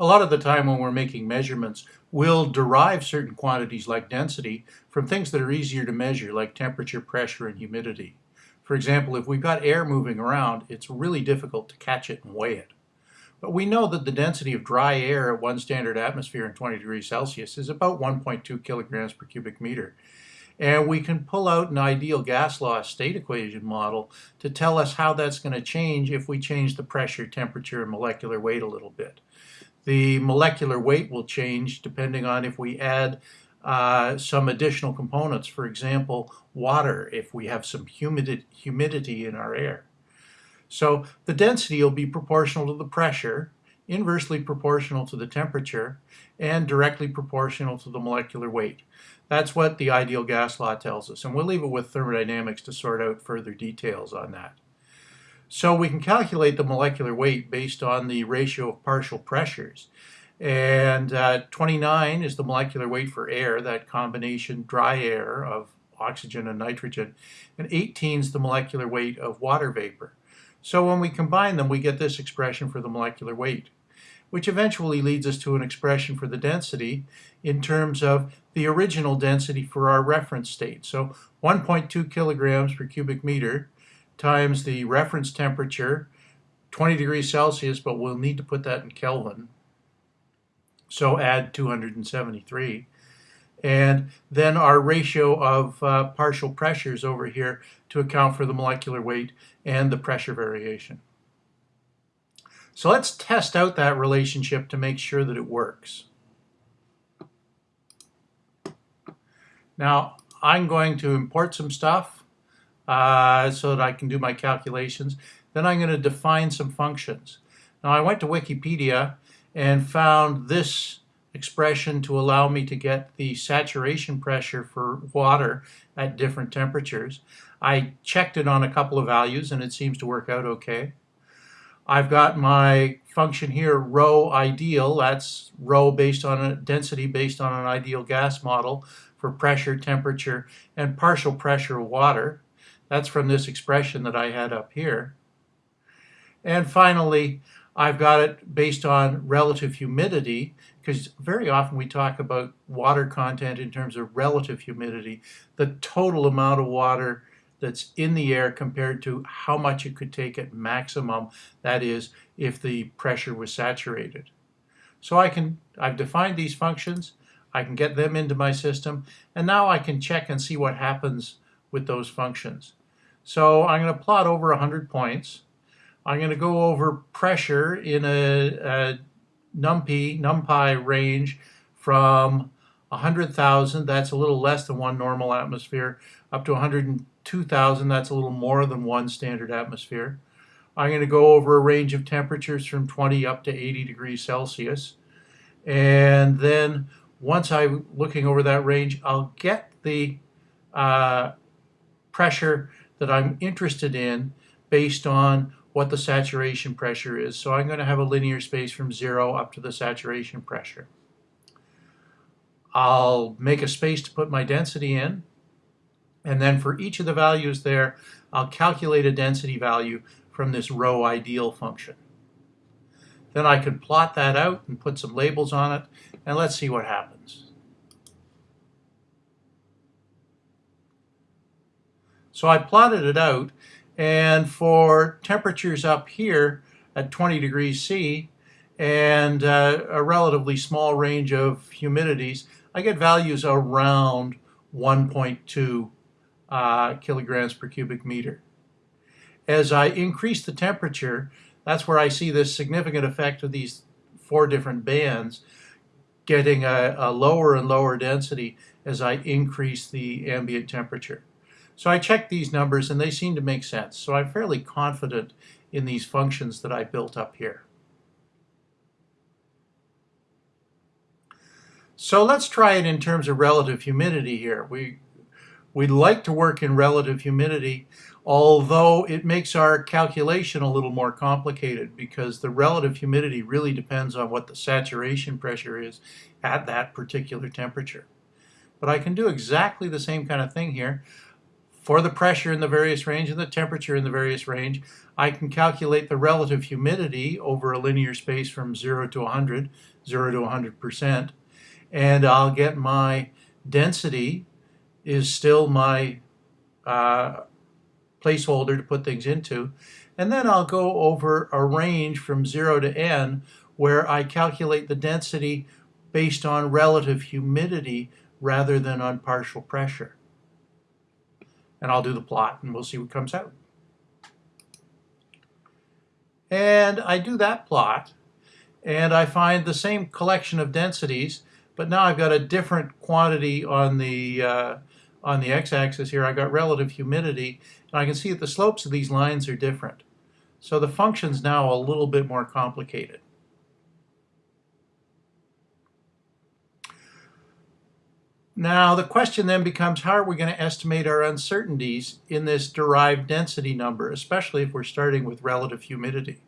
a lot of the time when we're making measurements, we'll derive certain quantities like density from things that are easier to measure, like temperature, pressure, and humidity. For example, if we've got air moving around, it's really difficult to catch it and weigh it. But we know that the density of dry air at one standard atmosphere in 20 degrees Celsius is about 1.2 kilograms per cubic meter. And we can pull out an ideal gas law state equation model to tell us how that's going to change if we change the pressure, temperature, and molecular weight a little bit. The molecular weight will change depending on if we add uh, some additional components. For example, water, if we have some humidity, humidity in our air. So the density will be proportional to the pressure, inversely proportional to the temperature, and directly proportional to the molecular weight. That's what the ideal gas law tells us, and we'll leave it with thermodynamics to sort out further details on that. So we can calculate the molecular weight based on the ratio of partial pressures. And uh, 29 is the molecular weight for air, that combination dry air of oxygen and nitrogen. And 18 is the molecular weight of water vapor. So when we combine them, we get this expression for the molecular weight, which eventually leads us to an expression for the density in terms of the original density for our reference state. So 1.2 kilograms per cubic meter times the reference temperature, 20 degrees Celsius, but we'll need to put that in Kelvin. So add 273. And then our ratio of uh, partial pressures over here to account for the molecular weight and the pressure variation. So let's test out that relationship to make sure that it works. Now, I'm going to import some stuff uh, so that I can do my calculations. Then I'm going to define some functions. Now I went to Wikipedia and found this expression to allow me to get the saturation pressure for water at different temperatures. I checked it on a couple of values and it seems to work out okay. I've got my function here, rho ideal. That's rho based on a density based on an ideal gas model for pressure, temperature, and partial pressure of water. That's from this expression that I had up here. And finally, I've got it based on relative humidity, because very often we talk about water content in terms of relative humidity, the total amount of water that's in the air compared to how much it could take at maximum, that is, if the pressure was saturated. So I can, I've defined these functions, I can get them into my system, and now I can check and see what happens with those functions. So I'm going to plot over 100 points. I'm going to go over pressure in a, a NumPy, NumPy range from 100,000, that's a little less than one normal atmosphere, up to 102,000, that's a little more than one standard atmosphere. I'm going to go over a range of temperatures from 20 up to 80 degrees Celsius. And then once I'm looking over that range, I'll get the uh, pressure that I'm interested in based on what the saturation pressure is. So I'm going to have a linear space from zero up to the saturation pressure. I'll make a space to put my density in. And then for each of the values there, I'll calculate a density value from this rho ideal function. Then I can plot that out and put some labels on it, and let's see what happens. So I plotted it out, and for temperatures up here at 20 degrees C and uh, a relatively small range of humidities, I get values around 1.2 uh, kilograms per cubic meter. As I increase the temperature, that's where I see this significant effect of these four different bands getting a, a lower and lower density as I increase the ambient temperature. So I checked these numbers and they seem to make sense. So I'm fairly confident in these functions that I built up here. So let's try it in terms of relative humidity here. We, we'd like to work in relative humidity, although it makes our calculation a little more complicated because the relative humidity really depends on what the saturation pressure is at that particular temperature. But I can do exactly the same kind of thing here for the pressure in the various range and the temperature in the various range, I can calculate the relative humidity over a linear space from 0 to 100, 0 to 100%, and I'll get my density is still my uh, placeholder to put things into. And then I'll go over a range from 0 to n where I calculate the density based on relative humidity rather than on partial pressure. And I'll do the plot and we'll see what comes out. And I do that plot and I find the same collection of densities, but now I've got a different quantity on the uh, on the x-axis here. I've got relative humidity, and I can see that the slopes of these lines are different. So the function's now a little bit more complicated. Now the question then becomes how are we going to estimate our uncertainties in this derived density number, especially if we're starting with relative humidity.